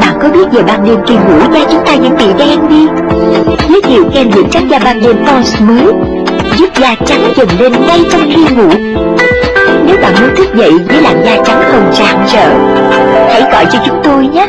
Bạn có biết về ban đêm kỳ ngủ da chúng ta những bị đen đi? Giới thiệu kem dưỡng trắng da ban đêm Pons mới Giúp da trắng dần lên ngay trong khi ngủ. Nếu bạn muốn thức dậy với làn da trắng hồng rạng rỡ, Hãy gọi cho chúng tôi nhé.